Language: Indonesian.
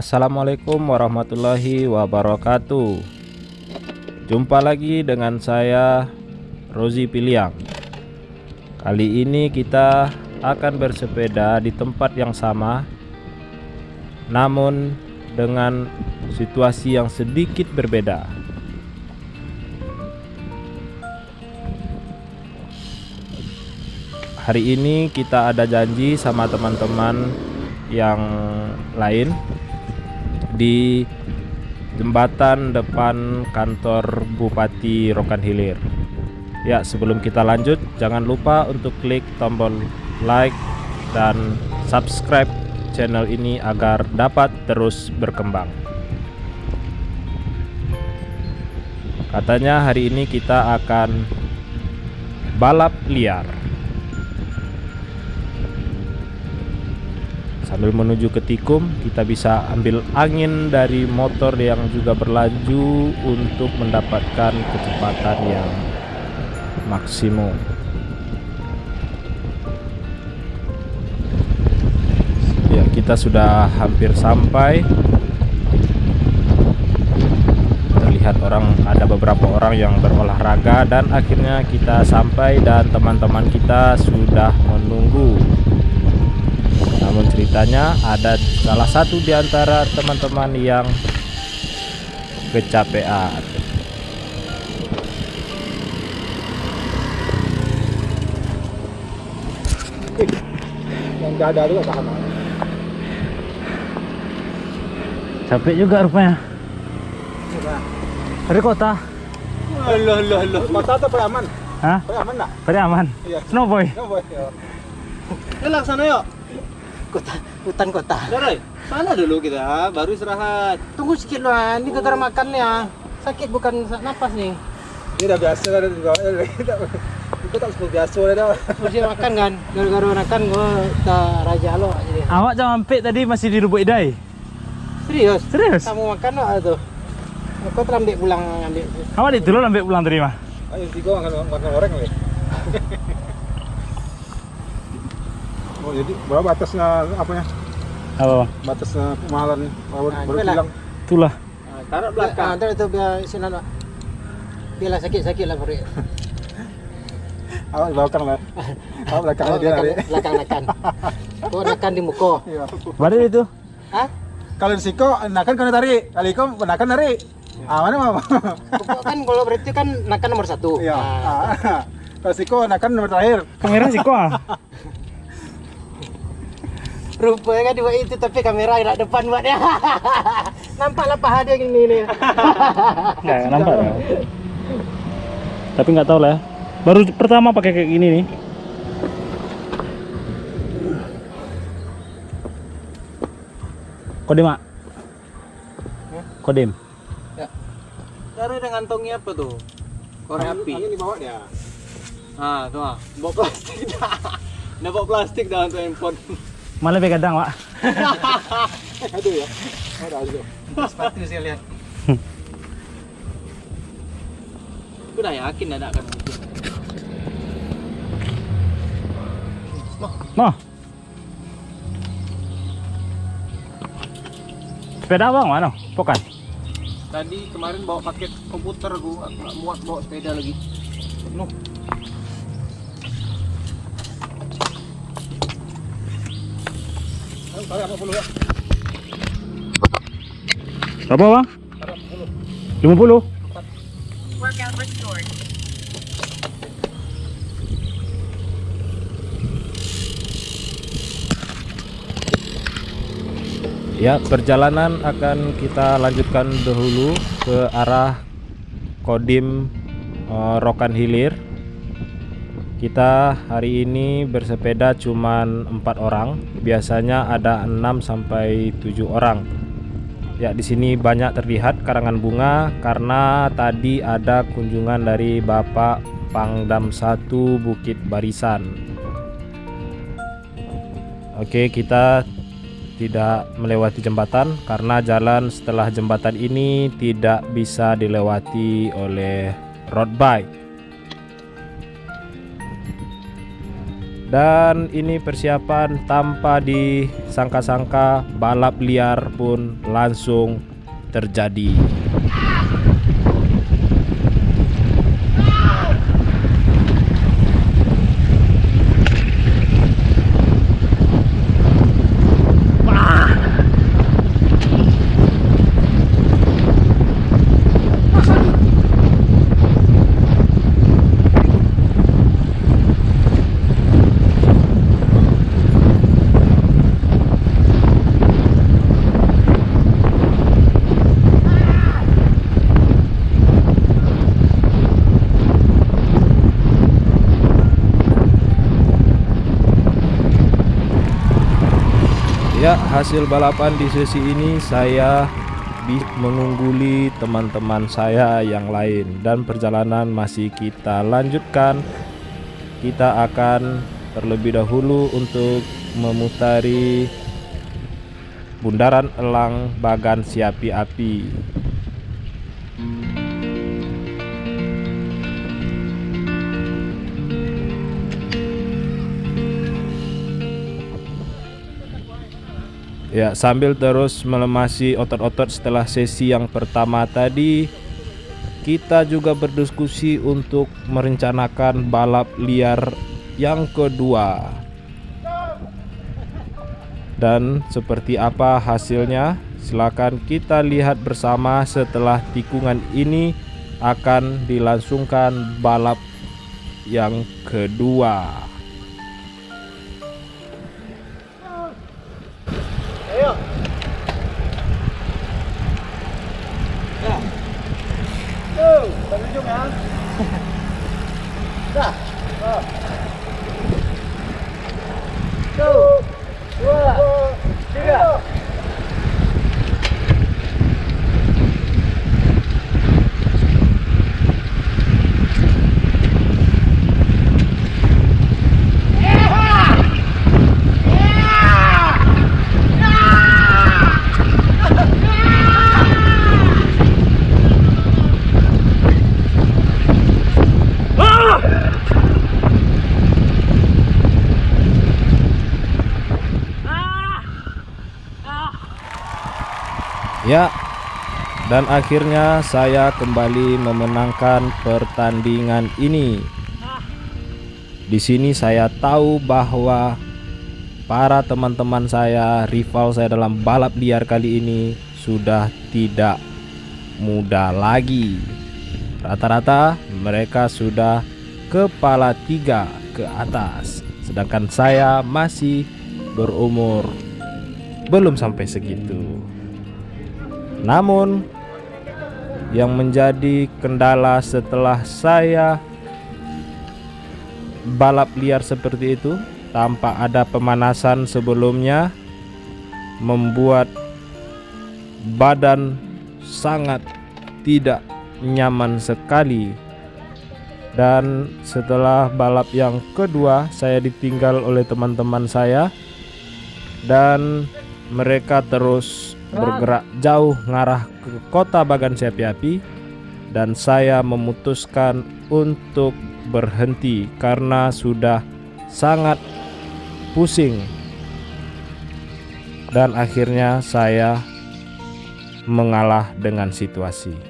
Assalamualaikum warahmatullahi wabarakatuh. Jumpa lagi dengan saya Rozi Piliang. Kali ini kita akan bersepeda di tempat yang sama Namun dengan situasi yang sedikit berbeda. Hari ini kita ada janji sama teman-teman yang lain di jembatan depan kantor Bupati Rokan Hilir. Ya, sebelum kita lanjut, jangan lupa untuk klik tombol like dan subscribe channel ini agar dapat terus berkembang. Katanya hari ini kita akan balap liar. Sambil menuju ke tikum, kita bisa ambil angin dari motor yang juga berlaju untuk mendapatkan kecepatan yang maksimum. Ya, kita sudah hampir sampai. Terlihat orang ada beberapa orang yang berolahraga dan akhirnya kita sampai dan teman-teman kita sudah menunggu namun ceritanya ada salah satu di antara teman-teman yang kecapean. Yang dada juga sama. Capek juga rupanya. Dari kota. Allah Allah Allah. Mata tu paling aman. Hah? Paling aman tak? Tadi aman. Iya. Snowboy. Ya boy. Kelang sana yuk. Kota hutan kota Darai. Sana dulu kita, baru istirahat. tunggu sedikit lah ini gara-gara makannya sakit bukan sak napas nih Ini dah biasa dah juga. Kita tak seperti biasa dah. mesti makan kan gara-gara makan gua tak raja lo jadi Awak jangan mampir tadi masih di Lubuk Idai. serius Serius? kamu makan lo tuh aku terambil pulang ambil Awak di dulu ambil pulang tadi mah. Ayo tiga makan makan orang ni. Oh jadi berapa batasnya apanya? Apa? Batasnya kemahalan baru Ah, baru itulah. bilang. Itulah. Taruh ah, ntar itu biar sini lah biarlah sakit-sakit lah perut Awak belakang lah. Awak belakangnya dia belakang, nanti. belakang nakan kau nakan di muka Iya. Baru itu. Hah? Kalau di siko nakan kena tarik. Kalau iko nakan tarik. Ah mana mama? Pokok kan kalau berarti kan nakan nomor satu Iya. Ah, Ah. Kalau siko nakan nomor terakhir. Kamera sih kok. ah. Rupanya kan buat itu tapi kamera nak depan buat dia. Nampaklah paha dia gini nih. Enggak nampak. ya. Tapi nggak tahu lah. ya. Baru pertama pakai kayak gini nih. Kodim, Mak. Kodim. Cara dengan ngantongnya apa tuh? Korek api. Angin di bawah dia. Ah, tuh ah. Bawa plastik dah. Dah bawa plastik dah untuk handphone. Malah begadang, Pak. Aduh ya. Ada aja. Sepatu saya lihat. Aku dah yakin ada akan mungkin. Noh. Sepeda abang mana? Bukan. Tadi kemarin bawa paket komputer gua, aku nggak muat bawa sepeda lagi apa puluh ya? Berapa bang? 50 Workout. Ya, perjalanan akan kita lanjutkan dahulu ke arah Kodim eh, Rokan Hilir. Kita hari ini bersepeda cuman empat orang, biasanya ada 6 sampai 7 orang. Ya, di sini banyak terlihat karangan bunga karena tadi ada kunjungan dari Bapak Pangdam 1 Bukit Barisan. Oke, kita tidak melewati jembatan karena jalan setelah jembatan ini tidak bisa dilewati oleh road bike. Dan ini persiapan tanpa disangka-sangka balap liar pun langsung terjadi. Ya, hasil balapan di sesi ini saya mengungguli teman-teman saya yang lain dan perjalanan masih kita lanjutkan. Kita akan terlebih dahulu untuk memutari Bundaran Elang Bagan Siapi Api. Ya, sambil terus melemasi otot-otot setelah sesi yang pertama tadi, kita juga berdiskusi untuk merencanakan balap liar yang kedua. Dan seperti apa hasilnya? Silakan kita lihat bersama setelah tikungan ini akan dilangsungkan balap yang kedua. 자, 어. Ya, dan akhirnya saya kembali memenangkan pertandingan ini. Di sini saya tahu bahwa para teman-teman saya, rival saya dalam balap liar kali ini sudah tidak muda lagi. Rata-rata mereka sudah kepala tiga ke atas, sedangkan saya masih berumur belum sampai segitu. Namun yang menjadi kendala setelah saya balap liar seperti itu tanpa ada pemanasan sebelumnya membuat badan sangat tidak nyaman sekali. Dan setelah balap yang kedua saya ditinggal oleh teman-teman saya dan mereka terus bergerak jauh ngarah ke kota Bagan Siapi Api dan saya memutuskan untuk berhenti karena sudah sangat pusing dan akhirnya saya mengalah dengan situasi.